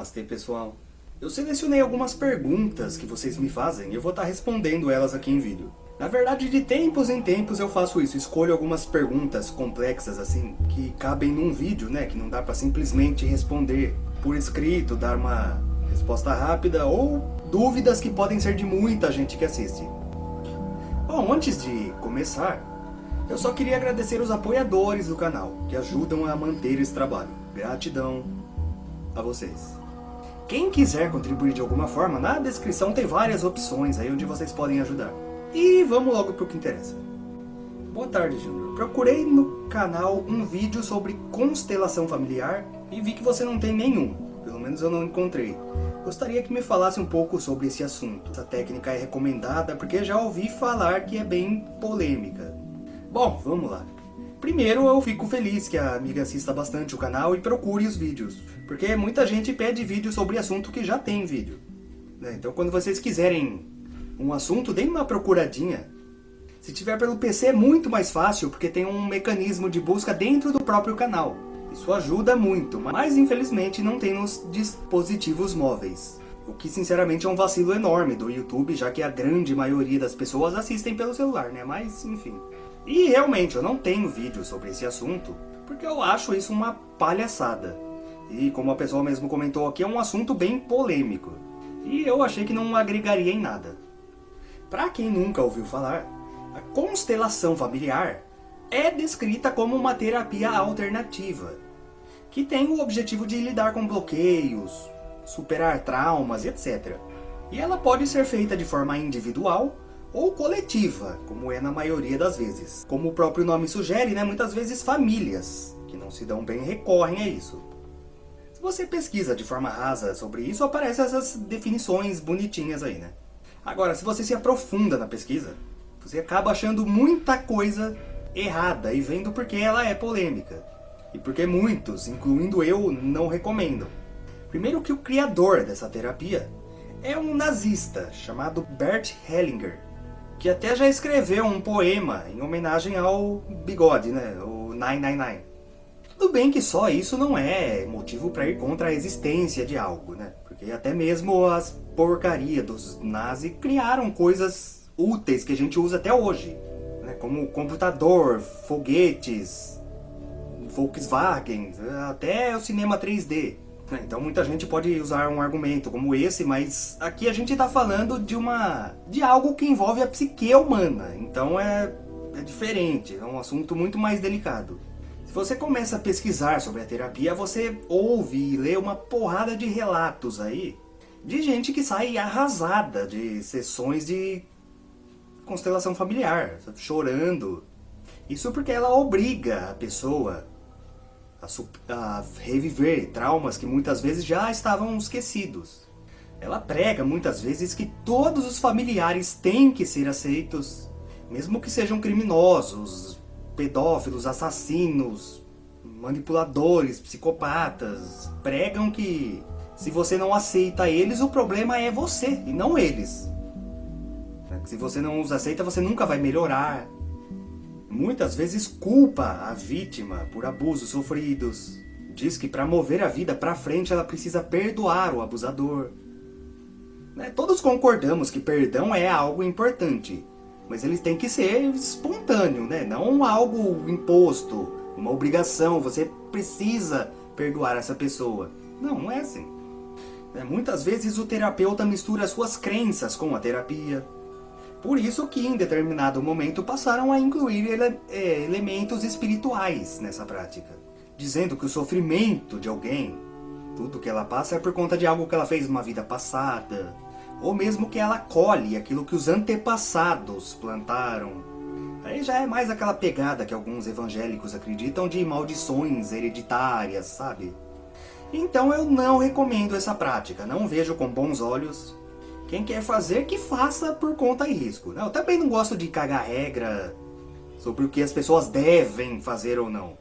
Namastê pessoal. Eu selecionei algumas perguntas que vocês me fazem e eu vou estar respondendo elas aqui em vídeo. Na verdade, de tempos em tempos eu faço isso, escolho algumas perguntas complexas assim, que cabem num vídeo, né, que não dá pra simplesmente responder por escrito, dar uma resposta rápida, ou dúvidas que podem ser de muita gente que assiste. Bom, antes de começar, eu só queria agradecer os apoiadores do canal, que ajudam a manter esse trabalho. Gratidão a vocês. Quem quiser contribuir de alguma forma, na descrição tem várias opções aí onde vocês podem ajudar. E vamos logo para o que interessa. Boa tarde, Júnior. Procurei no canal um vídeo sobre constelação familiar e vi que você não tem nenhum. Pelo menos eu não encontrei. Gostaria que me falasse um pouco sobre esse assunto. Essa técnica é recomendada porque já ouvi falar que é bem polêmica. Bom, vamos lá. Primeiro, eu fico feliz que a amiga assista bastante o canal e procure os vídeos, porque muita gente pede vídeo sobre assunto que já tem vídeo. Né? Então, quando vocês quiserem um assunto, deem uma procuradinha. Se tiver pelo PC é muito mais fácil, porque tem um mecanismo de busca dentro do próprio canal. Isso ajuda muito, mas infelizmente não tem nos dispositivos móveis. O que sinceramente é um vacilo enorme do YouTube, já que a grande maioria das pessoas assistem pelo celular, né? Mas, enfim. E realmente, eu não tenho vídeo sobre esse assunto, porque eu acho isso uma palhaçada. E como a pessoa mesmo comentou aqui, é um assunto bem polêmico. E eu achei que não agregaria em nada. Para quem nunca ouviu falar, a constelação familiar é descrita como uma terapia alternativa, que tem o objetivo de lidar com bloqueios, superar traumas, etc. E ela pode ser feita de forma individual ou coletiva, como é na maioria das vezes. Como o próprio nome sugere, né, muitas vezes famílias que não se dão bem recorrem a isso. Se você pesquisa de forma rasa sobre isso, aparecem essas definições bonitinhas aí, né? Agora, se você se aprofunda na pesquisa, você acaba achando muita coisa errada e vendo porque ela é polêmica. E porque muitos, incluindo eu, não recomendam. Primeiro que o criador dessa terapia é um nazista chamado Bert Hellinger, que até já escreveu um poema em homenagem ao bigode, né? O 999. Tudo bem que só isso não é motivo para ir contra a existência de algo, né? Porque até mesmo as porcarias dos nazis criaram coisas úteis que a gente usa até hoje. Né? Como computador, foguetes, Volkswagen, até o cinema 3D. Né? Então muita gente pode usar um argumento como esse, mas aqui a gente está falando de uma de algo que envolve a psique humana, então é, é diferente, é um assunto muito mais delicado. Se você começa a pesquisar sobre a terapia, você ouve e lê uma porrada de relatos aí de gente que sai arrasada de sessões de constelação familiar, chorando. Isso porque ela obriga a pessoa a, a reviver traumas que muitas vezes já estavam esquecidos. Ela prega muitas vezes que todos os familiares têm que ser aceitos, mesmo que sejam criminosos, pedófilos, assassinos, manipuladores, psicopatas. Pregam que se você não aceita eles, o problema é você e não eles. Se você não os aceita, você nunca vai melhorar, muitas vezes culpa a vítima por abusos sofridos. Diz que para mover a vida para frente ela precisa perdoar o abusador. Né? Todos concordamos que perdão é algo importante, mas ele tem que ser espontâneo, né? não algo imposto, uma obrigação, você precisa perdoar essa pessoa. Não, não é assim. Né? Muitas vezes o terapeuta mistura suas crenças com a terapia, por isso que em determinado momento passaram a incluir ele, é, elementos espirituais nessa prática. Dizendo que o sofrimento de alguém, tudo que ela passa é por conta de algo que ela fez numa vida passada. Ou mesmo que ela colhe aquilo que os antepassados plantaram. Aí já é mais aquela pegada que alguns evangélicos acreditam de maldições hereditárias, sabe? Então eu não recomendo essa prática, não vejo com bons olhos quem quer fazer, que faça por conta e risco. Eu também não gosto de cagar regra sobre o que as pessoas devem fazer ou não.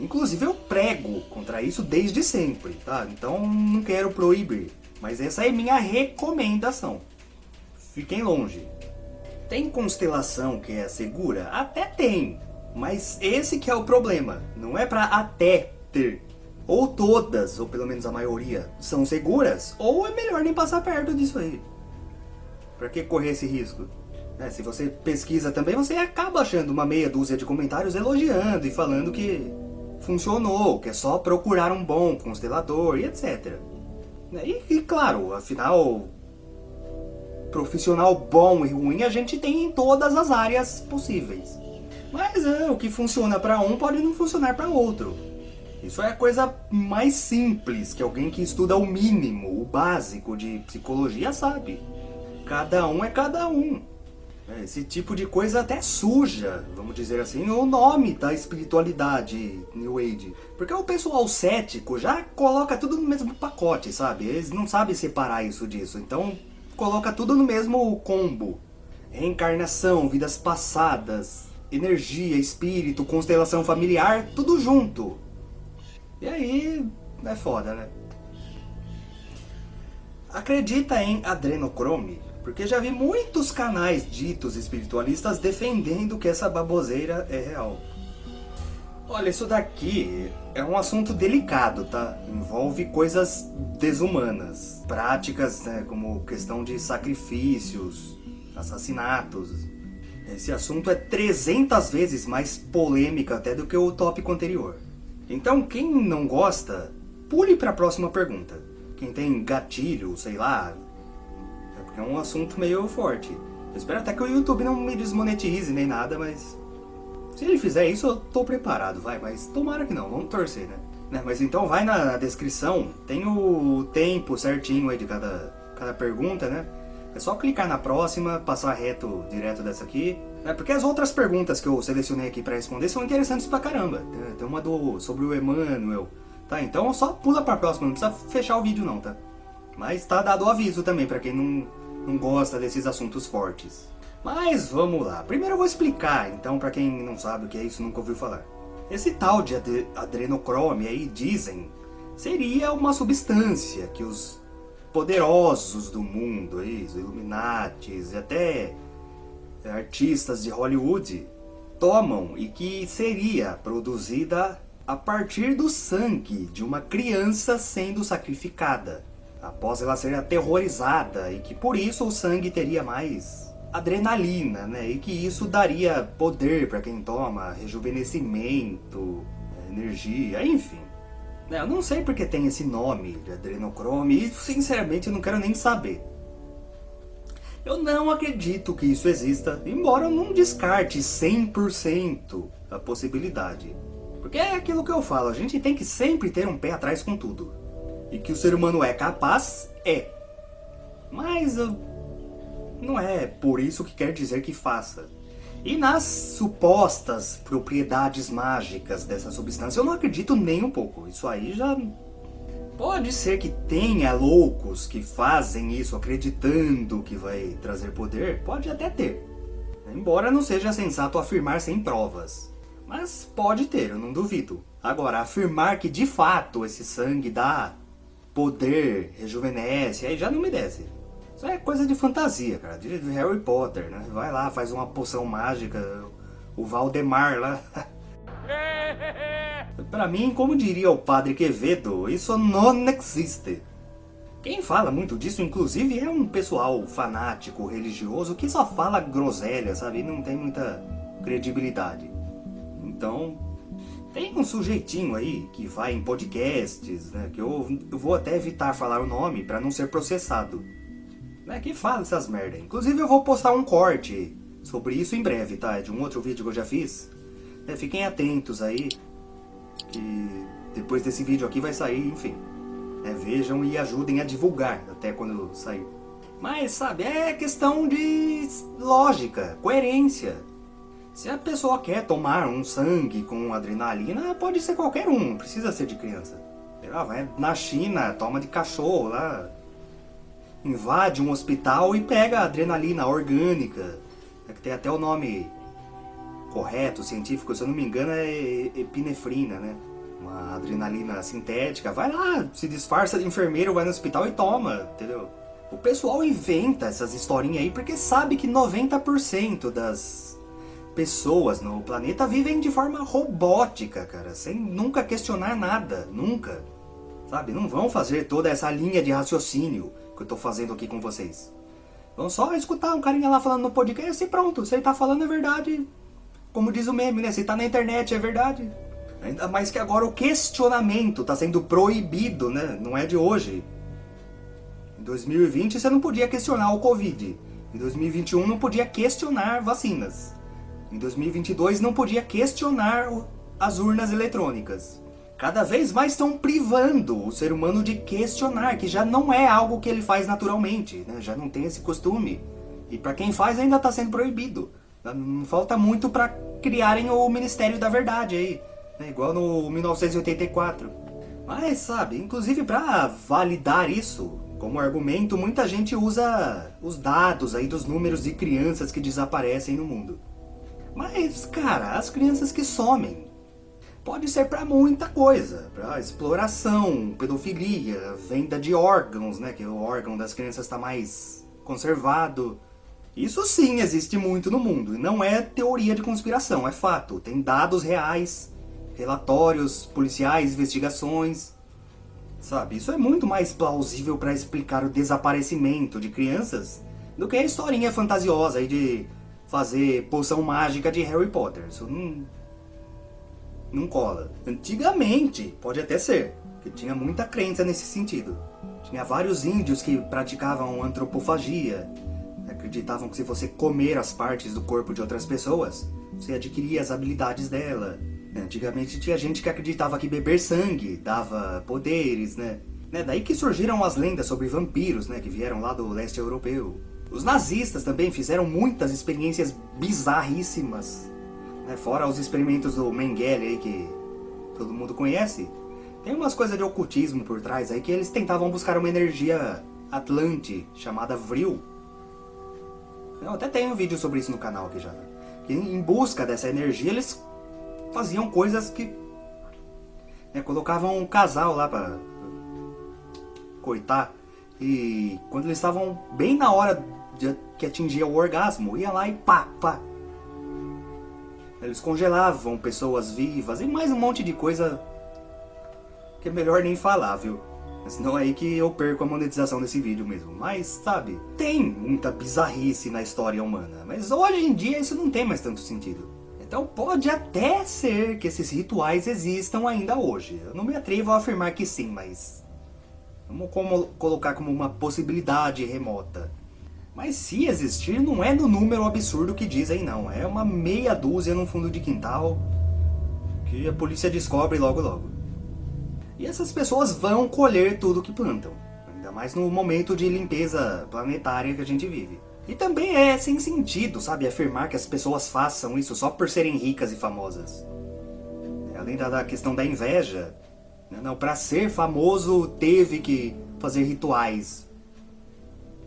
Inclusive eu prego contra isso desde sempre, tá? Então não quero proibir. Mas essa é minha recomendação. Fiquem longe. Tem constelação que é segura? Até tem. Mas esse que é o problema. Não é pra até ter Ou todas, ou pelo menos a maioria, são seguras, ou é melhor nem passar perto disso aí. Pra que correr esse risco? É, se você pesquisa também, você acaba achando uma meia dúzia de comentários elogiando e falando que funcionou, que é só procurar um bom constelador e etc. E, e claro, afinal, profissional bom e ruim a gente tem em todas as áreas possíveis. Mas é, o que funciona para um pode não funcionar para outro. Isso é a coisa mais simples que alguém que estuda o mínimo, o básico de psicologia sabe. Cada um é cada um. É, esse tipo de coisa até suja, vamos dizer assim, o nome da espiritualidade New Age. Porque o pessoal cético já coloca tudo no mesmo pacote, sabe? Eles não sabem separar isso disso, então coloca tudo no mesmo combo. Reencarnação, vidas passadas, energia, espírito, constelação familiar, tudo junto. E aí, é foda, né? Acredita em adrenocrome? Porque já vi muitos canais ditos espiritualistas defendendo que essa baboseira é real. Olha, isso daqui é um assunto delicado, tá? Envolve coisas desumanas. Práticas, né, como questão de sacrifícios, assassinatos. Esse assunto é 300 vezes mais polêmico até do que o tópico anterior. Então, quem não gosta, pule para a próxima pergunta. Quem tem gatilho, sei lá, é um assunto meio forte. Eu espero até que o YouTube não me desmonetize nem nada, mas... Se ele fizer isso, eu tô preparado, vai. Mas tomara que não, vamos torcer, né? né? Mas então vai na descrição, tem o tempo certinho aí de cada, cada pergunta, né? É só clicar na próxima, passar reto direto dessa aqui. Né? Porque as outras perguntas que eu selecionei aqui para responder são interessantes pra caramba. Tem uma do, sobre o Emmanuel. Tá, então só pula pra próxima, não precisa fechar o vídeo não, tá? Mas tá dado o aviso também pra quem não, não gosta desses assuntos fortes. Mas vamos lá. Primeiro eu vou explicar, então, para quem não sabe o que é isso, nunca ouviu falar. Esse tal de ad adrenocrome aí, dizem, seria uma substância que os poderosos do mundo, aí, os Illuminatis e até artistas de Hollywood tomam e que seria produzida a partir do sangue de uma criança sendo sacrificada após ela ser aterrorizada e que por isso o sangue teria mais adrenalina, né? E que isso daria poder para quem toma, rejuvenescimento, energia, enfim. Né, eu não sei porque tem esse nome de adrenocrome e sinceramente eu não quero nem saber. Eu não acredito que isso exista, embora eu não descarte 100% a possibilidade. Porque é aquilo que eu falo, a gente tem que sempre ter um pé atrás com tudo. E que o ser humano é capaz, é. Mas uh, não é por isso que quer dizer que faça. E nas supostas propriedades mágicas dessa substância, eu não acredito nem um pouco. Isso aí já... Pode ser que tenha loucos que fazem isso acreditando que vai trazer poder, pode até ter. Embora não seja sensato afirmar sem provas. Mas pode ter, eu não duvido. Agora, afirmar que de fato esse sangue dá poder, rejuvenesce, aí já não me desce. Isso é coisa de fantasia, cara, de Harry Potter, né? Vai lá, faz uma poção mágica, o Valdemar lá. pra mim, como diria o padre Quevedo, isso não existe. Quem fala muito disso, inclusive, é um pessoal fanático, religioso, que só fala groselha, sabe? E não tem muita credibilidade. Então, tem um sujeitinho aí que vai em podcasts, né, que eu, eu vou até evitar falar o nome para não ser processado. Né, que fala essas merda. Inclusive eu vou postar um corte sobre isso em breve, tá? É de um outro vídeo que eu já fiz. É, fiquem atentos aí, que depois desse vídeo aqui vai sair, enfim. É, vejam e ajudem a divulgar até quando sair. Mas, sabe, é questão de lógica, coerência. Se a pessoa quer tomar um sangue com adrenalina, pode ser qualquer um, não precisa ser de criança. Lá, vai na China, toma de cachorro lá, invade um hospital e pega adrenalina orgânica, é que tem até o nome correto, científico, se eu não me engano é epinefrina, né? Uma adrenalina sintética, vai lá, se disfarça de enfermeiro, vai no hospital e toma, entendeu? O pessoal inventa essas historinhas aí porque sabe que 90% das pessoas no planeta vivem de forma robótica, cara, sem nunca questionar nada, nunca. Sabe, não vão fazer toda essa linha de raciocínio que eu tô fazendo aqui com vocês. Vão só escutar um carinha lá falando no podcast e pronto, se ele tá falando é verdade. Como diz o meme, né? Se tá na internet é verdade. Ainda mais que agora o questionamento tá sendo proibido, né? Não é de hoje. Em 2020 você não podia questionar o Covid. Em 2021 não podia questionar vacinas. Em 2022 não podia questionar as urnas eletrônicas. Cada vez mais estão privando o ser humano de questionar, que já não é algo que ele faz naturalmente, né? já não tem esse costume. E para quem faz ainda está sendo proibido. Não falta muito para criarem o Ministério da Verdade aí, né? igual no 1984. Mas sabe, inclusive para validar isso, como argumento, muita gente usa os dados aí dos números de crianças que desaparecem no mundo. Mas, cara, as crianças que somem, pode ser para muita coisa, para exploração, pedofilia, venda de órgãos, né, que o órgão das crianças está mais conservado. Isso sim existe muito no mundo, e não é teoria de conspiração, é fato. Tem dados reais, relatórios policiais, investigações. Sabe, isso é muito mais plausível para explicar o desaparecimento de crianças do que a historinha fantasiosa aí de fazer poção mágica de Harry Potter. Isso não, não cola. Antigamente, pode até ser, que tinha muita crença nesse sentido. Tinha vários índios que praticavam antropofagia, acreditavam que se você comer as partes do corpo de outras pessoas, você adquiria as habilidades dela. Antigamente tinha gente que acreditava que beber sangue dava poderes, né? né? Daí que surgiram as lendas sobre vampiros, né? Que vieram lá do leste europeu. Os nazistas também fizeram muitas experiências bizarríssimas. Né? Fora os experimentos do Mengele aí que todo mundo conhece. Tem umas coisas de ocultismo por trás aí que eles tentavam buscar uma energia atlante chamada Vril. Eu até tenho um vídeo sobre isso no canal aqui já. Que em busca dessa energia eles faziam coisas que... Né, colocavam um casal lá pra coitar. E quando eles estavam bem na hora que atingia o orgasmo, ia lá e pá, pá. Eles congelavam pessoas vivas e mais um monte de coisa que é melhor nem falar, viu? Senão é aí que eu perco a monetização desse vídeo mesmo. Mas, sabe, tem muita bizarrice na história humana. Mas hoje em dia isso não tem mais tanto sentido. Então pode até ser que esses rituais existam ainda hoje. Eu não me atrevo a afirmar que sim, mas... Vamos como, colocar como uma possibilidade remota. Mas se existir, não é no número absurdo que dizem não. É uma meia dúzia no fundo de quintal que a polícia descobre logo logo. E essas pessoas vão colher tudo que plantam. Ainda mais no momento de limpeza planetária que a gente vive. E também é sem sentido, sabe, afirmar que as pessoas façam isso só por serem ricas e famosas. Além da questão da inveja, né, não, para ser famoso teve que fazer rituais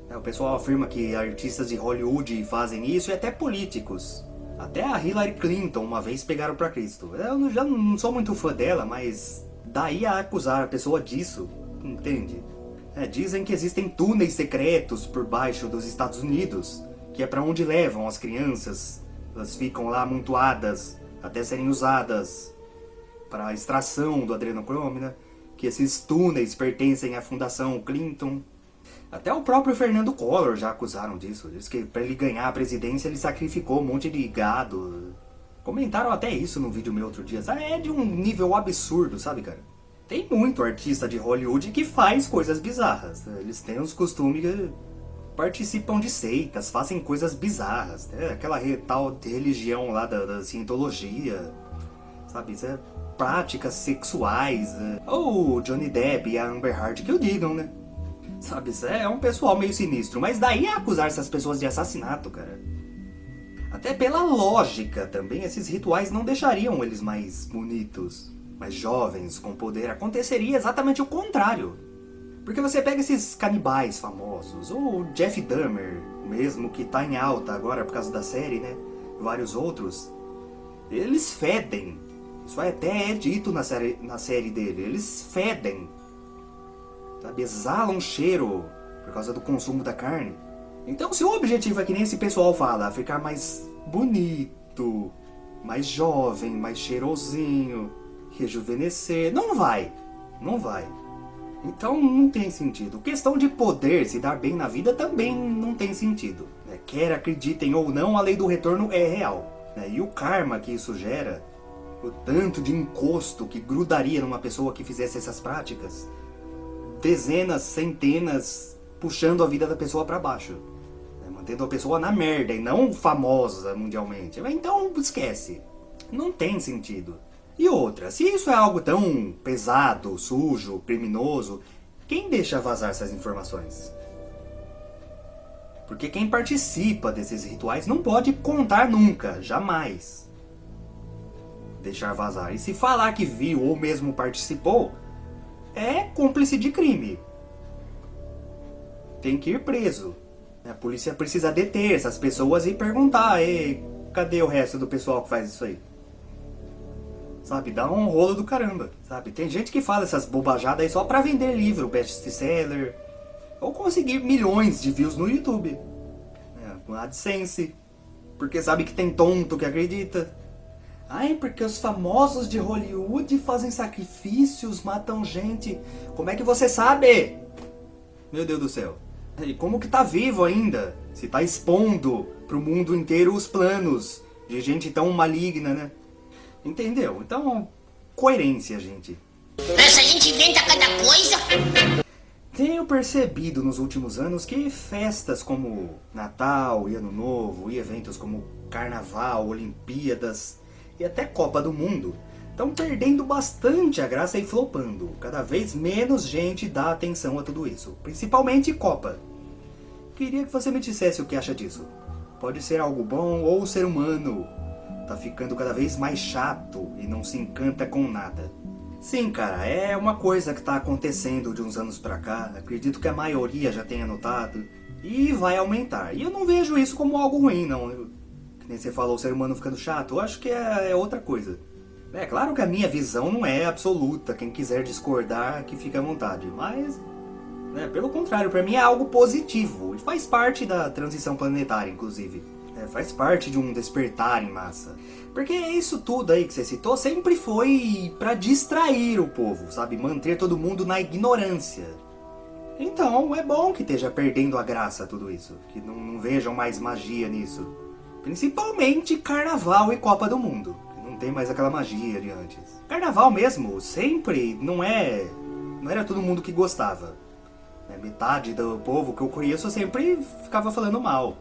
o pessoal afirma que artistas de Hollywood fazem isso e até políticos. Até a Hillary Clinton uma vez pegaram pra Cristo. Eu já não sou muito fã dela, mas daí a acusar a pessoa disso, entende? É, dizem que existem túneis secretos por baixo dos Estados Unidos, que é para onde levam as crianças. Elas ficam lá amontoadas até serem usadas para extração do adrenocrome, né? Que esses túneis pertencem à Fundação Clinton. Até o próprio Fernando Collor já acusaram disso. Diz que para ele ganhar a presidência ele sacrificou um monte de gado. Comentaram até isso no vídeo meu outro dia. É de um nível absurdo, sabe, cara? Tem muito artista de Hollywood que faz coisas bizarras. Eles têm os costumes que participam de seitas, fazem coisas bizarras. Né? Aquela tal religião lá da, da cientologia. Sabe, isso é práticas sexuais. Né? Ou Johnny Depp e a Amber Heard que o digam, né? Sabe, é um pessoal meio sinistro. Mas daí é acusar essas pessoas de assassinato, cara. Até pela lógica também, esses rituais não deixariam eles mais bonitos, mais jovens, com poder. Aconteceria exatamente o contrário. Porque você pega esses canibais famosos, ou Jeff Dahmer, mesmo que tá em alta agora por causa da série, né? Vários outros. Eles fedem. Isso até é dito na série, na série dele. Eles fedem sabe? Exala um cheiro por causa do consumo da carne. Então se o objetivo é que nem esse pessoal fala, ficar mais bonito, mais jovem, mais cheirosinho, rejuvenescer. Não vai, não vai. Então não tem sentido. Questão de poder, se dar bem na vida, também não tem sentido. Né? Quer acreditem ou não, a lei do retorno é real. Né? E o karma que isso gera, o tanto de encosto que grudaria numa pessoa que fizesse essas práticas, dezenas, centenas, puxando a vida da pessoa para baixo. Né? Mantendo a pessoa na merda e não famosa mundialmente. Então esquece. Não tem sentido. E outra, se isso é algo tão pesado, sujo, criminoso, quem deixa vazar essas informações? Porque quem participa desses rituais não pode contar nunca, jamais. Deixar vazar. E se falar que viu ou mesmo participou, é cúmplice de crime. Tem que ir preso. A polícia precisa deter essas pessoas e perguntar, cadê o resto do pessoal que faz isso aí? Sabe, dá um rolo do caramba, sabe? Tem gente que fala essas bobajadas aí só pra vender livro, best-seller, ou conseguir milhões de views no YouTube. É, com AdSense, porque sabe que tem tonto que acredita. Ai, porque os famosos de Hollywood fazem sacrifícios, matam gente. Como é que você sabe? Meu Deus do céu. E como que tá vivo ainda? Se tá expondo pro mundo inteiro os planos de gente tão maligna, né? Entendeu? Então, coerência, gente. Essa gente inventa cada coisa. Tenho percebido nos últimos anos que festas como Natal e Ano Novo e eventos como Carnaval, Olimpíadas e até Copa do Mundo estão perdendo bastante a graça e flopando. Cada vez menos gente dá atenção a tudo isso, principalmente Copa. Queria que você me dissesse o que acha disso. Pode ser algo bom ou ser humano tá ficando cada vez mais chato e não se encanta com nada. Sim, cara, é uma coisa que tá acontecendo de uns anos pra cá, acredito que a maioria já tenha notado, e vai aumentar. E eu não vejo isso como algo ruim, não. Que nem você falou, o ser humano ficando chato, eu acho que é, é outra coisa. É claro que a minha visão não é absoluta, quem quiser discordar, que fique à vontade, mas... Né, pelo contrário, para mim é algo positivo, e faz parte da transição planetária, inclusive. É, faz parte de um despertar em massa. Porque isso tudo aí que você citou sempre foi para distrair o povo, sabe? Manter todo mundo na ignorância. Então é bom que esteja perdendo a graça tudo isso. Que não, não vejam mais magia nisso. Principalmente Carnaval e Copa do Mundo. Não tem mais aquela magia de antes. Carnaval mesmo, sempre não é... Não era todo mundo que gostava. Né, metade do povo que eu conheço sempre ficava falando mal.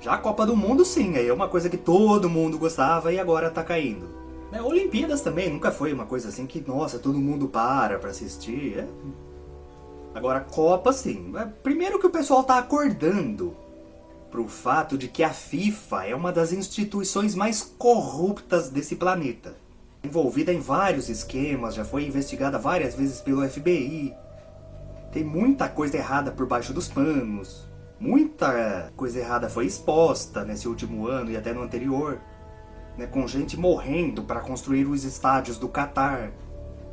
Já a Copa do Mundo, sim, é uma coisa que todo mundo gostava e agora tá caindo. Né? Olimpíadas também nunca foi uma coisa assim que, nossa, todo mundo para pra assistir. É... Agora, Copa, sim. É, primeiro que o pessoal tá acordando pro fato de que a FIFA é uma das instituições mais corruptas desse planeta. Envolvida em vários esquemas, já foi investigada várias vezes pelo FBI. Tem muita coisa errada por baixo dos panos. Muita coisa errada foi exposta nesse último ano e até no anterior, né, com gente morrendo para construir os estádios do Catar.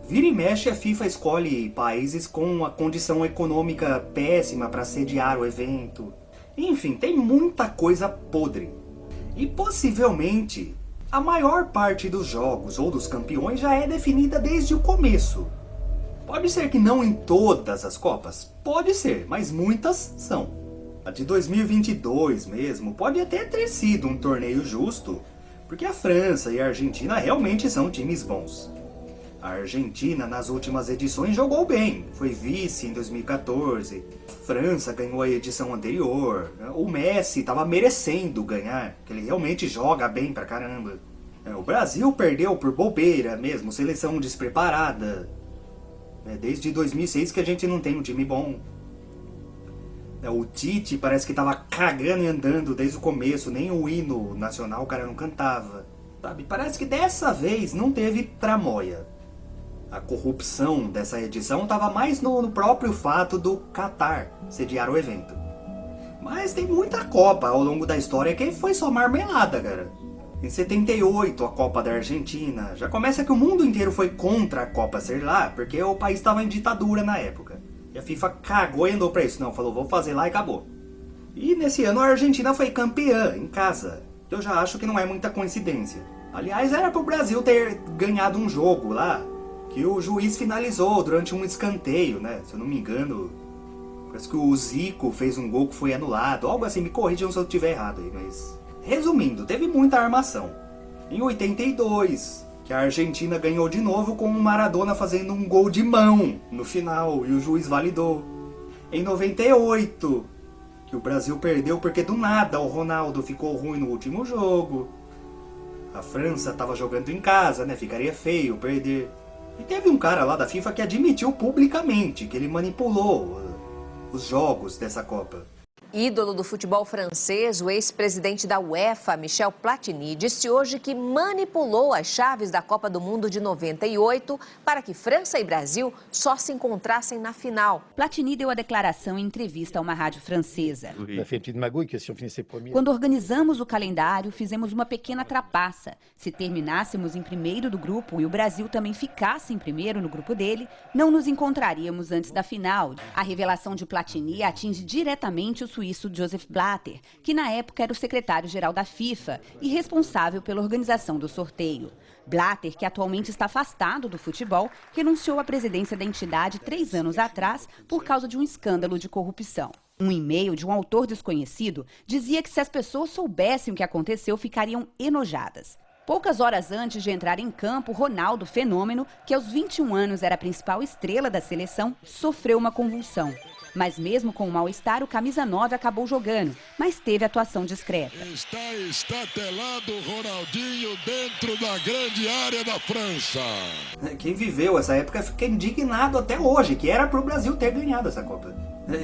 Vira e mexe a FIFA escolhe países com a condição econômica péssima para sediar o evento. Enfim, tem muita coisa podre. E possivelmente a maior parte dos jogos ou dos campeões já é definida desde o começo. Pode ser que não em todas as Copas, pode ser, mas muitas são. A de 2022 mesmo pode até ter sido um torneio justo, porque a França e a Argentina realmente são times bons. A Argentina nas últimas edições jogou bem, foi vice em 2014, a França ganhou a edição anterior, o Messi estava merecendo ganhar, que ele realmente joga bem pra caramba. É, o Brasil perdeu por bobeira mesmo, seleção despreparada. É, desde 2006 que a gente não tem um time bom. É, o Tite parece que tava cagando e andando desde o começo, nem o hino nacional o cara não cantava. Sabe? Parece que dessa vez não teve tramóia. A corrupção dessa edição estava mais no, no, próprio fato do Qatar sediar o evento. Mas tem muita Copa ao longo da história que foi só marmelada, cara. Em 78, a Copa da Argentina. Já começa que o mundo inteiro foi contra a Copa ser lá, porque o país estava em ditadura na época. E a FIFA cagou e andou pra isso. Não, falou, vou fazer lá e acabou. E nesse ano a Argentina foi campeã, em casa. Eu já acho que não é muita coincidência. Aliás, era pro Brasil ter ganhado um jogo lá, que o juiz finalizou durante um escanteio, né? Se eu não me engano, parece que o Zico fez um gol que foi anulado, algo assim, me corrijam se eu estiver errado aí, mas... Resumindo, teve muita armação. Em 82, que a Argentina ganhou de novo com o Maradona fazendo um gol de mão no final, e o juiz validou. Em 98, que o Brasil perdeu porque do nada o Ronaldo ficou ruim no último jogo. A França estava jogando em casa, né? Ficaria feio perder. E teve um cara lá da FIFA que admitiu publicamente que ele manipulou uh, os jogos dessa Copa. Ídolo do futebol francês, o ex-presidente da UEFA, Michel Platini, disse hoje que manipulou as chaves da Copa do Mundo de 98 para que França e Brasil só se encontrassem na final. Platini deu a declaração em entrevista a uma rádio francesa. Quando organizamos o calendário, fizemos uma pequena trapaça. Se terminássemos em primeiro do grupo e o Brasil também ficasse em primeiro no grupo dele, não nos encontraríamos antes da final. A revelação de Platini atinge diretamente o suíço Joseph Blatter, que na época era o secretário-geral da FIFA e responsável pela organização do sorteio. Blatter, que atualmente está afastado do futebol, renunciou à presidência da entidade três anos atrás por causa de um escândalo de corrupção. Um e-mail de um autor desconhecido dizia que se as pessoas soubessem o que aconteceu, ficariam enojadas. Poucas horas antes de entrar em campo, Ronaldo Fenômeno, que aos 21 anos era a principal estrela da seleção, sofreu uma convulsão. Mas mesmo com o mal-estar, o camisa 9 acabou jogando, mas teve atuação discreta. Está estatelado Ronaldinho dentro da grande área da França. Quem viveu essa época fica indignado até hoje, que era pro Brasil ter ganhado essa Copa.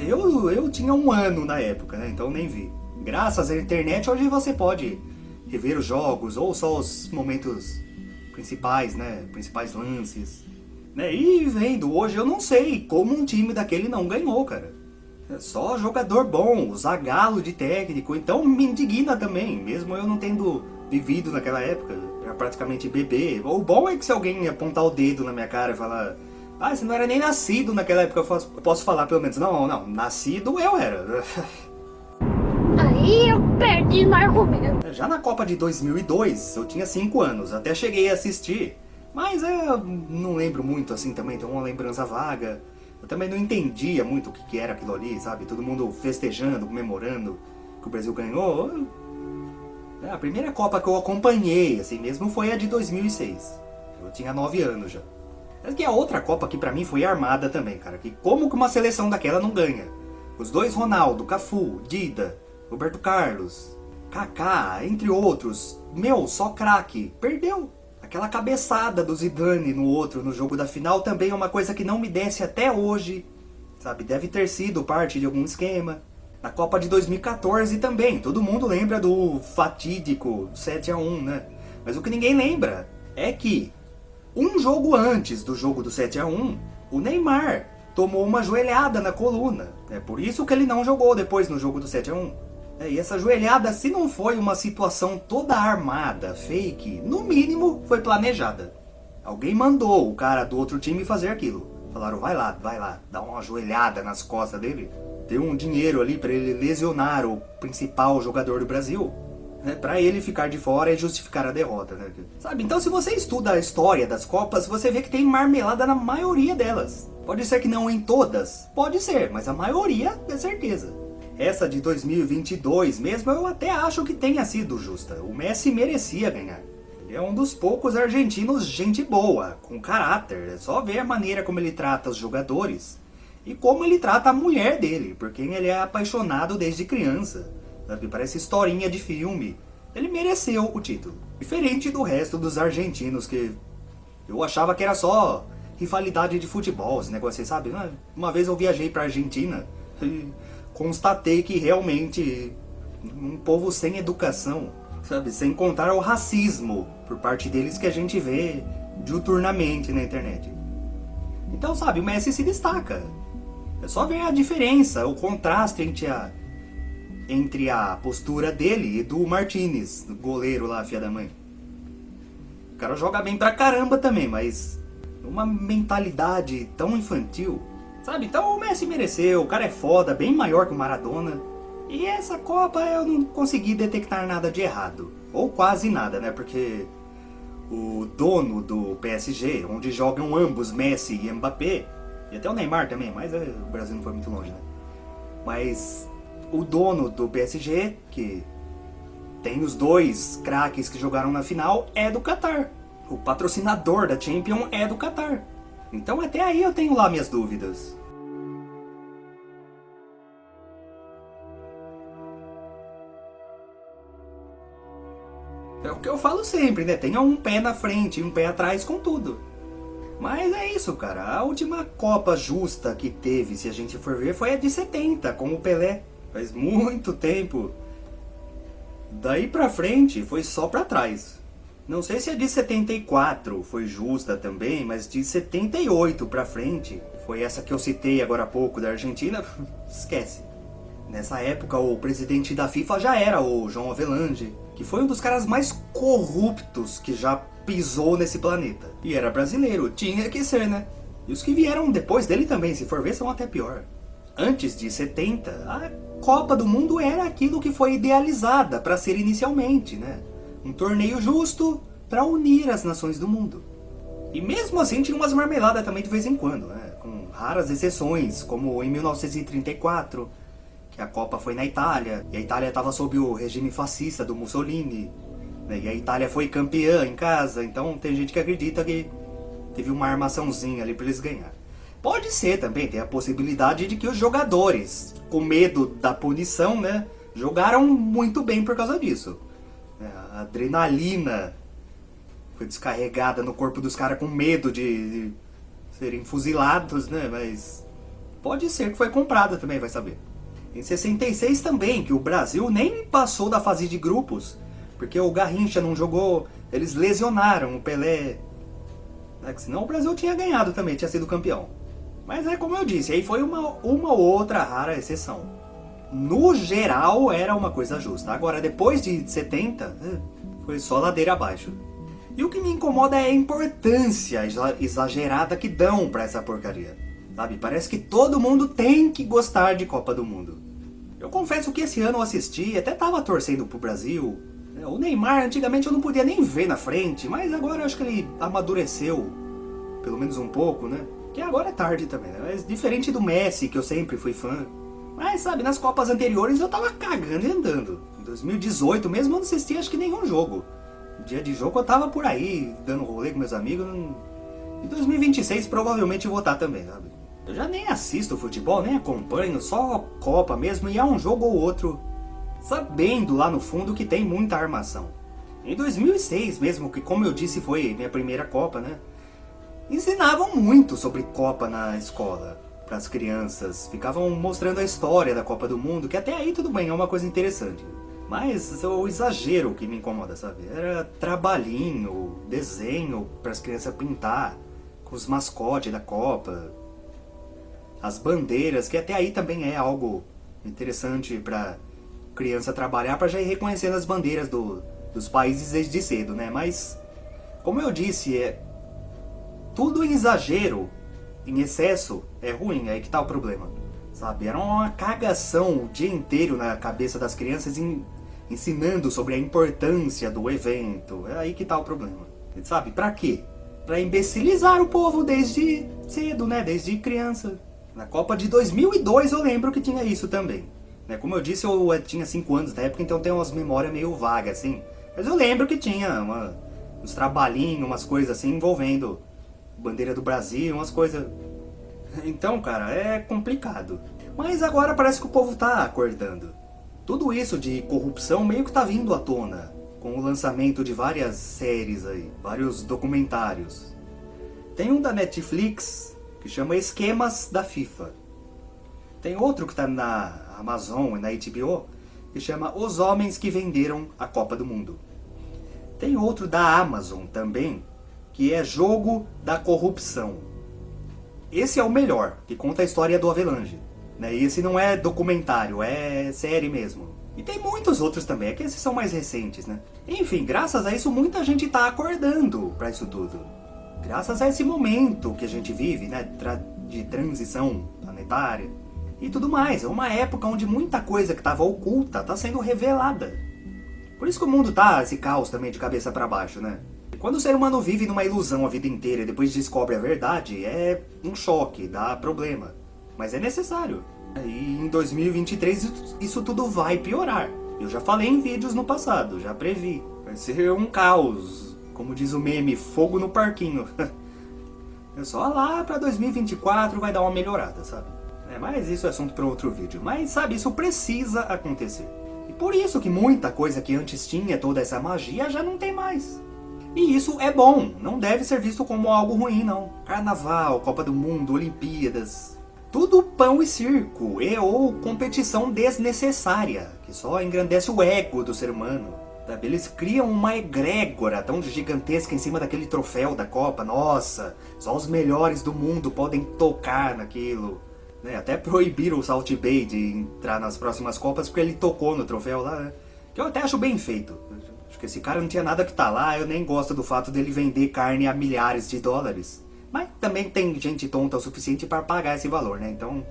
Eu, eu tinha um ano na época, né? então nem vi. Graças à internet, hoje você pode rever os jogos, ou só os momentos principais, né? Principais lances. Né? E vendo hoje, eu não sei como um time daquele não ganhou, cara. É só jogador bom, Zagalo de técnico, então me indigna também, mesmo eu não tendo vivido naquela época, era praticamente bebê. O bom é que se alguém apontar o dedo na minha cara e falar ah, você não era nem nascido naquela época, eu posso, posso falar pelo menos, não, não, nascido eu era. Aí eu perdi no argumento. Já na Copa de 2002, eu tinha 5 anos, até cheguei a assistir. Mas eu não lembro muito assim também, tem uma lembrança vaga. Eu também não entendia muito o que, que era aquilo ali, sabe? Todo mundo festejando, comemorando que o Brasil ganhou. É, a primeira Copa que eu acompanhei, assim mesmo, foi a de 2006. Eu tinha 9 anos já. Mas que a outra Copa que pra mim foi armada também, cara. Que como que uma seleção daquela não ganha? Os dois Ronaldo, Cafu, Dida, Roberto Carlos, Kaká, entre outros. Meu, só craque. Perdeu. Aquela cabeçada do Zidane no outro, no jogo da final, também é uma coisa que não me desce até hoje. Sabe, deve ter sido parte de algum esquema. Na Copa de 2014 também, todo mundo lembra do fatídico 7 a 1 né? Mas o que ninguém lembra é que um jogo antes do jogo do 7 a 1 o Neymar tomou uma joelhada na coluna. É por isso que ele não jogou depois no jogo do 7 a 1 é, e essa joelhada, se não foi uma situação toda armada, fake, no mínimo foi planejada. Alguém mandou o cara do outro time fazer aquilo. Falaram, vai lá, vai lá, dá uma joelhada nas costas dele. Deu um dinheiro ali para ele lesionar o principal jogador do Brasil. Né, para ele ficar de fora e justificar a derrota. Né? Sabe, então se você estuda a história das Copas, você vê que tem marmelada na maioria delas. Pode ser que não em todas, pode ser, mas a maioria é certeza. Essa de 2022 mesmo eu até acho que tenha sido justa. O Messi merecia ganhar. Ele é um dos poucos argentinos gente boa, com caráter. É só ver a maneira como ele trata os jogadores. E como ele trata a mulher dele, por quem ele é apaixonado desde criança. Sabe? Parece historinha de filme. Ele mereceu o título. Diferente do resto dos argentinos que eu achava que era só rivalidade de futebol, esse negócio, sabe? Uma vez eu viajei pra Argentina constatei que realmente um povo sem educação, sabe, sem contar o racismo por parte deles que a gente vê diuturnamente na internet. Então, sabe, o Messi se destaca. É só ver a diferença, o contraste entre a, entre a postura dele e do Martinez, do goleiro lá, filha da mãe. O cara joga bem pra caramba também, mas uma mentalidade tão infantil Sabe? Então o Messi mereceu, o cara é foda, bem maior que o Maradona. E essa Copa eu não consegui detectar nada de errado. Ou quase nada, né? Porque o dono do PSG, onde jogam ambos Messi e Mbappé, e até o Neymar também, mas é, o Brasil não foi muito longe, né? Mas o dono do PSG, que tem os dois craques que jogaram na final, é do Qatar. O patrocinador da Champions é do Qatar. Então até aí eu tenho lá minhas dúvidas. É o que eu falo sempre, né? Tenha um pé na frente e um pé atrás com tudo. Mas é isso, cara. A última Copa justa que teve, se a gente for ver, foi a de 70, com o Pelé. Faz muito tempo. Daí pra frente, foi só pra trás. Não sei se a de 74 foi justa também, mas de 78 pra frente, foi essa que eu citei agora há pouco da Argentina, esquece. Nessa época, o presidente da FIFA já era o João Avelange, que foi um dos caras mais corruptos que já pisou nesse planeta. E era brasileiro, tinha que ser, né? E os que vieram depois dele também, se for ver, são até pior. Antes de 70, a Copa do Mundo era aquilo que foi idealizada para ser inicialmente, né? Um torneio justo para unir as nações do mundo. E mesmo assim tinha umas marmeladas também de vez em quando, né? Com raras exceções, como em 1934, que a Copa foi na Itália, e a Itália estava sob o regime fascista do Mussolini, né? E a Itália foi campeã em casa, então tem gente que acredita que teve uma armaçãozinha ali para eles ganhar. Pode ser também, tem a possibilidade de que os jogadores, com medo da punição, né, jogaram muito bem por causa disso. É, a adrenalina foi descarregada no corpo dos caras com medo de, de serem fuzilados, né, mas pode ser que foi comprada também, vai saber. Em 66 também, que o Brasil nem passou da fase de grupos, porque o Garrincha não jogou, eles lesionaram o Pelé. Né? Senão o Brasil tinha ganhado também, tinha sido campeão. Mas é como eu disse, aí foi uma, uma outra rara exceção. No geral era uma coisa justa. Agora depois de 70, é, foi só ladeira abaixo. E o que me incomoda é a importância exagerada que dão pra essa porcaria. Sabe, parece que todo mundo tem que gostar de Copa do Mundo. Eu confesso que esse ano eu assisti, até tava torcendo pro Brasil, é, o Neymar, antigamente eu não podia nem ver na frente, mas agora eu acho que ele amadureceu, pelo menos um pouco, né? Que agora é tarde também, né? Mas diferente do Messi, que eu sempre fui fã. Mas, sabe, nas Copas anteriores eu tava cagando e andando. Em 2018 mesmo eu não assisti acho que nenhum jogo. Dia de jogo eu tava por aí, dando rolê com meus amigos. Em 2026 provavelmente eu vou estar também, sabe? Eu já nem assisto futebol, nem acompanho, só Copa mesmo, e há um jogo ou outro sabendo lá no fundo que tem muita armação. Em 2006 mesmo, que como eu disse foi minha primeira Copa, né? Ensinavam muito sobre Copa na escola para as crianças. Ficavam mostrando a história da Copa do Mundo, que até aí tudo bem, é uma coisa interessante. Mas é o exagero que me incomoda, sabe? Era trabalhinho, desenho para as crianças pintar, com os mascotes da Copa, as bandeiras, que até aí também é algo interessante para criança trabalhar para já ir reconhecendo as bandeiras do, dos países desde cedo, né? Mas, como eu disse, é tudo em exagero, em excesso, é ruim, é aí que tá o problema. Sabe? Era uma cagação o dia inteiro na cabeça das crianças em, ensinando sobre a importância do evento. É aí que tá o problema. Sabe? Pra quê? Pra imbecilizar o povo desde cedo, né? Desde criança. Na Copa de 2002 eu lembro que tinha isso também. Né? Como eu disse, eu tinha 5 anos na época, então tem umas memórias meio vagas, assim. Mas eu lembro que tinha uma, uns trabalhinhos, umas coisas assim, envolvendo bandeira do Brasil, umas coisas... Então, cara, é complicado. Mas agora parece que o povo tá acordando. Tudo isso de corrupção meio que tá vindo à tona, com o lançamento de várias séries aí, vários documentários. Tem um da Netflix que chama Esquemas da FIFA. Tem outro que tá na Amazon e na HBO, que chama Os Homens que Venderam a Copa do Mundo. Tem outro da Amazon também, que é Jogo da Corrupção. Esse é o melhor, que conta a história do Avelange. Né? E esse não é documentário, é série mesmo. E tem muitos outros também, é que esses são mais recentes, né? Enfim, graças a isso muita gente está acordando para isso tudo. Graças a esse momento que a gente vive, né, de transição planetária e tudo mais. É uma época onde muita coisa que estava oculta está sendo revelada. Por isso que o mundo tá esse caos também de cabeça para baixo, né? Quando o ser humano vive numa ilusão a vida inteira e depois descobre a verdade, é um choque, dá problema. Mas é necessário. E em 2023 isso tudo vai piorar. Eu já falei em vídeos no passado, já previ. Vai ser um caos. Como diz o meme, fogo no parquinho. É só lá pra 2024 vai dar uma melhorada, sabe? É, mas isso é assunto para outro vídeo. Mas sabe, isso precisa acontecer. E por isso que muita coisa que antes tinha toda essa magia já não tem mais. E isso é bom, não deve ser visto como algo ruim não. Carnaval, Copa do Mundo, Olimpíadas, tudo pão e circo, e ou competição desnecessária, que só engrandece o ego do ser humano. Eles criam uma egrégora tão gigantesca em cima daquele troféu da Copa. Nossa, só os melhores do mundo podem tocar naquilo. Né? Até proibiram o Salt Bay de entrar nas próximas Copas porque ele tocou no troféu lá. Né? Que eu até acho bem feito. Acho que esse cara não tinha nada que tá lá. Eu nem gosto do fato dele vender carne a milhares de dólares. Mas também tem gente tonta o suficiente para pagar esse valor, né? Então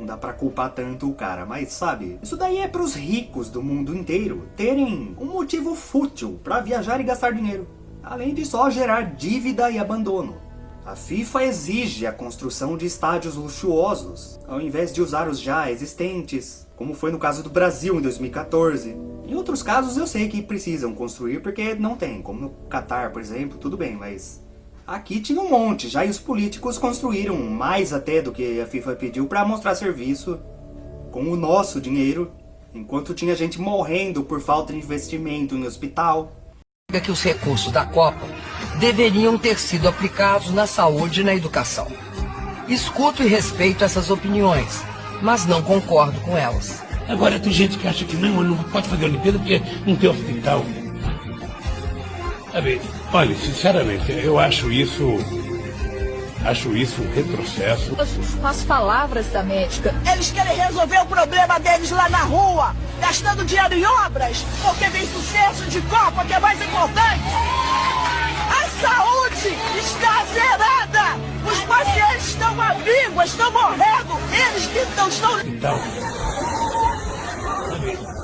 não dá pra culpar tanto o cara. Mas sabe, isso daí é pros ricos do mundo inteiro terem um motivo fútil para viajar e gastar dinheiro. Além de só gerar dívida e abandono. A FIFA exige a construção de estádios luxuosos, ao invés de usar os já existentes, como foi no caso do Brasil em 2014. Em outros casos eu sei que precisam construir porque não tem, como no Catar, por exemplo, tudo bem, mas Aqui tinha um monte, já e os políticos construíram mais até do que a FIFA pediu para mostrar serviço com o nosso dinheiro, enquanto tinha gente morrendo por falta de investimento em hospital. que os recursos da Copa deveriam ter sido aplicados na saúde e na educação. Escuto e respeito essas opiniões, mas não concordo com elas. Agora tem gente que acha que não, não pode fazer Olimpíada porque não tem hospital. Sabe, olha, sinceramente, eu acho isso. Acho isso um retrocesso. Com as palavras da médica. Eles querem resolver o problema deles lá na rua, gastando dinheiro em obras, porque vem sucesso de Copa, que é mais importante. A saúde está zerada! Os pacientes estão à víngua, estão morrendo! Eles que estão, estão... Então,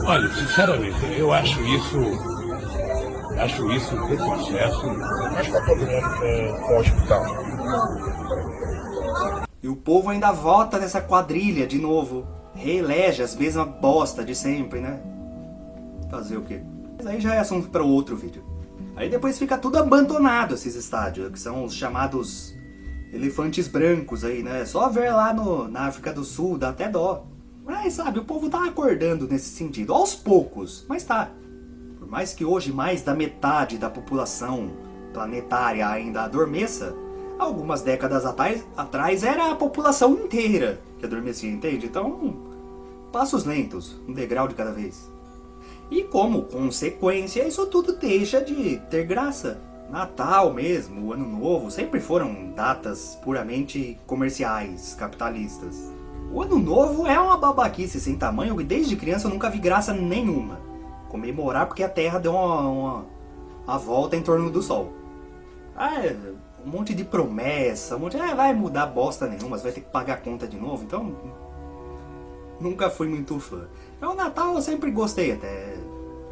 olha, sinceramente, eu acho isso Acho isso um retrocesso. Mas está todo mundo com, com o hospital. E o povo ainda vota nessa quadrilha de novo. Reelege as mesmas bosta de sempre, né? Fazer o quê? Mas aí já é assunto para outro vídeo. Aí depois fica tudo abandonado esses estádios, que são os chamados elefantes brancos aí, né? Só ver lá no, na África do Sul, dá até dó. Mas sabe, o povo tá acordando nesse sentido, aos poucos, mas tá mais que hoje mais da metade da população planetária ainda adormeça, algumas décadas atrás, atrás era a população inteira que adormecia, entende? Então, passos lentos, um degrau de cada vez. E como consequência, isso tudo deixa de ter graça. Natal mesmo, Ano Novo, sempre foram datas puramente comerciais, capitalistas. O Ano Novo é uma babaquice sem tamanho e desde criança eu nunca vi graça nenhuma comemorar porque a Terra deu uma, uma, uma volta em torno do Sol. Ah, é, um monte de promessa, um monte de, ah, vai mudar bosta nenhuma, você vai ter que pagar a conta de novo, então nunca fui muito fã. É o Natal eu sempre gostei até,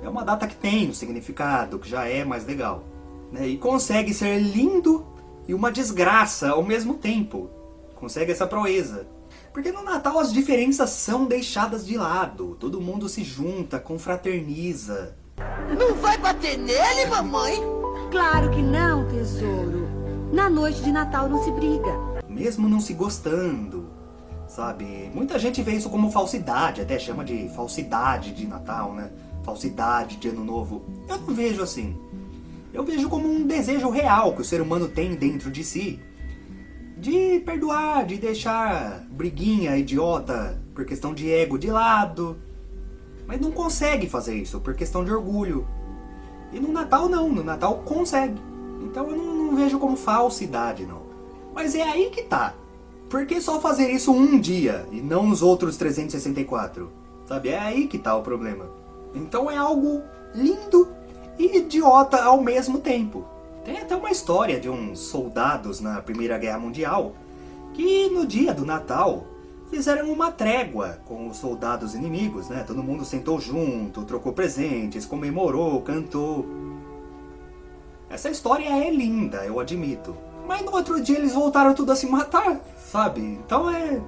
é uma data que tem um significado, que já é mais legal. Né? E consegue ser lindo e uma desgraça ao mesmo tempo. Consegue essa proeza. Porque no Natal as diferenças são deixadas de lado. Todo mundo se junta, confraterniza. Não vai bater nele, mamãe? Claro que não, tesouro. Na noite de Natal não se briga. Mesmo não se gostando, sabe? Muita gente vê isso como falsidade, até chama de falsidade de Natal, né? Falsidade de Ano Novo. Eu não vejo assim. Eu vejo como um desejo real que o ser humano tem dentro de si de perdoar, de deixar briguinha idiota por questão de ego de lado. Mas não consegue fazer isso por questão de orgulho. E no Natal não, no Natal consegue. Então eu não, não vejo como falsidade não. Mas é aí que tá. Por que só fazer isso um dia e não nos outros 364? Sabe, é aí que tá o problema. Então é algo lindo e idiota ao mesmo tempo. Tem até uma história de uns soldados na Primeira Guerra Mundial que no dia do Natal fizeram uma trégua com os soldados inimigos, né? Todo mundo sentou junto, trocou presentes, comemorou, cantou. Essa história é linda, eu admito. Mas no outro dia eles voltaram tudo a se matar, sabe? Então é...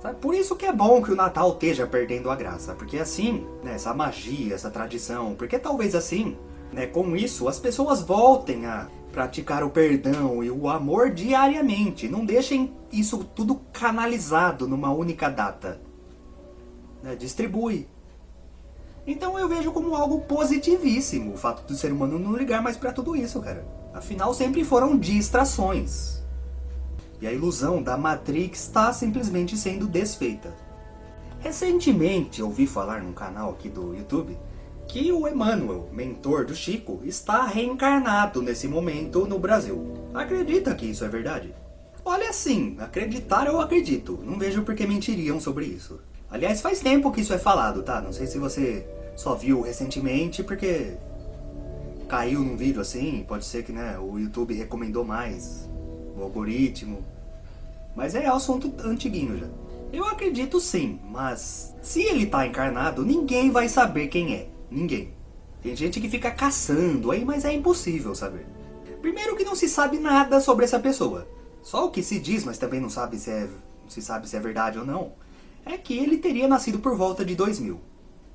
Sabe? Por isso que é bom que o Natal esteja perdendo a graça. Porque assim, né, essa magia, essa tradição... Porque talvez assim, né, com isso, as pessoas voltem a praticar o perdão e o amor diariamente. Não deixem isso tudo canalizado numa única data. Né, distribui. Então eu vejo como algo positivíssimo o fato do ser humano não ligar mais para tudo isso, cara. Afinal, sempre foram distrações. E a ilusão da Matrix está simplesmente sendo desfeita. Recentemente ouvi falar num canal aqui do YouTube que o Emmanuel, mentor do Chico, está reencarnado nesse momento no Brasil. Acredita que isso é verdade? Olha sim, acreditar eu acredito. Não vejo por que mentiriam sobre isso. Aliás, faz tempo que isso é falado, tá? Não sei se você só viu recentemente porque caiu num vídeo assim, pode ser que né, o YouTube recomendou mais, o algoritmo. Mas é assunto antiguinho já. Eu acredito sim, mas se ele tá encarnado, ninguém vai saber quem é. Ninguém. Tem gente que fica caçando aí, mas é impossível saber. Primeiro que não se sabe nada sobre essa pessoa. Só o que se diz, mas também não sabe se é, se sabe se é verdade ou não, é que ele teria nascido por volta de 2000,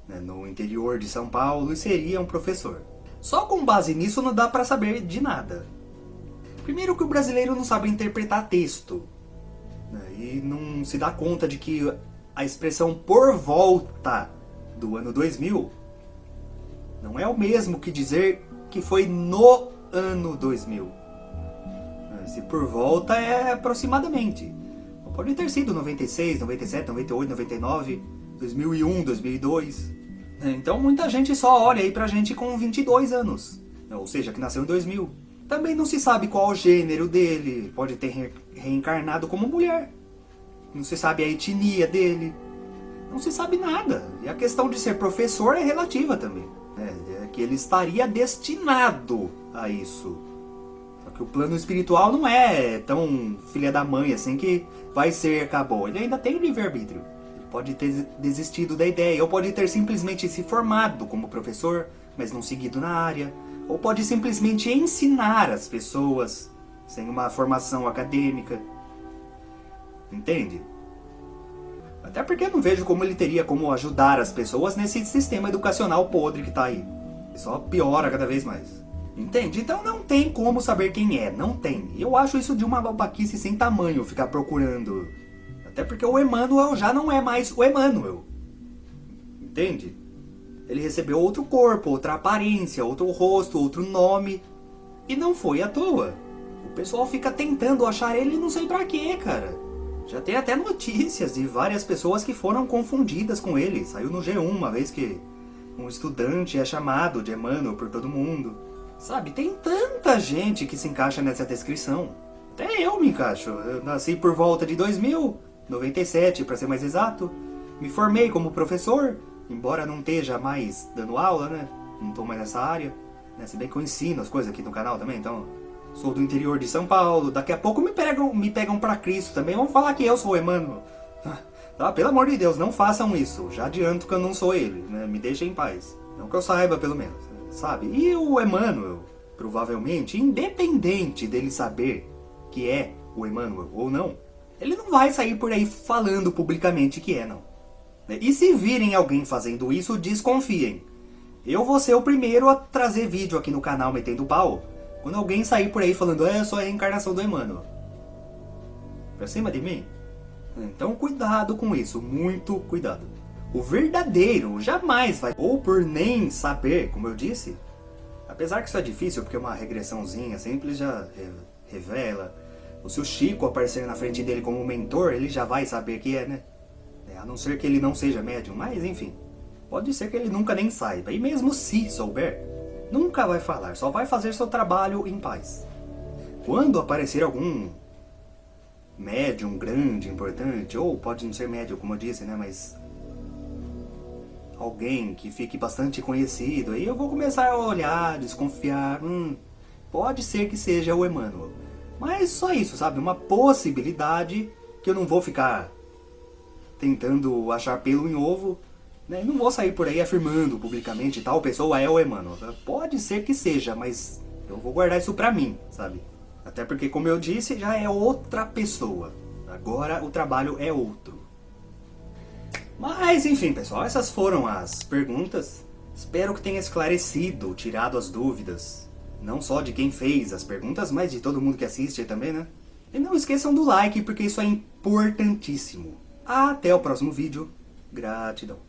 né, no interior de São Paulo e seria um professor. Só com base nisso não dá para saber de nada. Primeiro que o brasileiro não sabe interpretar texto. Né, e não se dá conta de que a expressão por volta do ano 2000 não é o mesmo que dizer que foi no ano 2000. Se por volta é aproximadamente. Pode ter sido 96, 97, 98, 99, 2001, 2002. Então muita gente só olha aí pra gente com 22 anos. Ou seja, que nasceu em 2000. Também não se sabe qual o gênero dele. Pode ter re reencarnado como mulher. Não se sabe a etnia dele. Não se sabe nada. E a questão de ser professor é relativa também. É, é que ele estaria destinado a isso. Só que o plano espiritual não é tão filha da mãe assim que vai ser, acabou. Ele ainda tem o livre-arbítrio. Pode ter desistido da ideia, ou pode ter simplesmente se formado como professor, mas não seguido na área. Ou pode simplesmente ensinar as pessoas, sem uma formação acadêmica. Entende? Até porque eu não vejo como ele teria como ajudar as pessoas nesse sistema educacional podre que tá aí. Só piora cada vez mais. Entende? Então não tem como saber quem é, não tem. Eu acho isso de uma babaquice sem tamanho ficar procurando. Até porque o Emmanuel já não é mais o Emmanuel. Entende? Ele recebeu outro corpo, outra aparência, outro rosto, outro nome. E não foi à toa. O pessoal fica tentando achar ele não sei pra quê, cara. Já tem até notícias de várias pessoas que foram confundidas com ele. Saiu no G1 uma vez que um estudante é chamado de Emmanuel por todo mundo. Sabe, tem tanta gente que se encaixa nessa descrição. Até eu me encaixo. Eu nasci por volta de 2000, 97 para ser mais exato. Me formei como professor, embora não esteja mais dando aula, né? Não estou mais nessa área. Né? Se bem que eu ensino as coisas aqui no canal também, então... Sou do interior de São Paulo, daqui a pouco me pegam, me pegam Cristo também. Vão falar que eu sou o Emmanuel. Tá, pelo amor de Deus, não façam isso. Já adianto que eu não sou ele, né? Me deixem em paz. Não que eu saiba, pelo menos sabe? E o Emmanuel, provavelmente, independente dele saber que é o Emmanuel ou não, ele não vai sair por aí falando publicamente que é, não. E se virem alguém fazendo isso, desconfiem. Eu vou ser o primeiro a trazer vídeo aqui no canal metendo pau, quando alguém sair por aí falando, é, eu sou a reencarnação do Emmanuel. Pra cima de mim? Então cuidado com isso, muito cuidado. O verdadeiro jamais vai, ou por nem saber, como eu disse, apesar que isso é difícil, porque uma regressãozinha simples já revela, ou se o Chico aparecer na frente dele como mentor, ele já vai saber que é, né? A não ser que ele não seja médium, mas enfim, pode ser que ele nunca nem saiba, e mesmo se souber, nunca vai falar, só vai fazer seu trabalho em paz. Quando aparecer algum médium grande, importante, ou pode não ser médium, como eu disse, né, mas alguém que fique bastante conhecido, aí eu vou começar a olhar, desconfiar, hum, pode ser que seja o Emmanuel. Mas só isso, sabe? Uma possibilidade que eu não vou ficar tentando achar pelo em ovo. Né? Não vou sair por aí afirmando publicamente tal pessoa é o Emmanuel. Pode ser que seja, mas eu vou guardar isso pra mim, sabe? Até porque, como eu disse, já é outra pessoa. Agora o trabalho é outro. Mas, enfim, pessoal, essas foram as perguntas. Espero que tenha esclarecido, tirado as dúvidas. Não só de quem fez as perguntas, mas de todo mundo que assiste também, né? E não esqueçam do like, porque isso é importantíssimo. Até o próximo vídeo. Gratidão.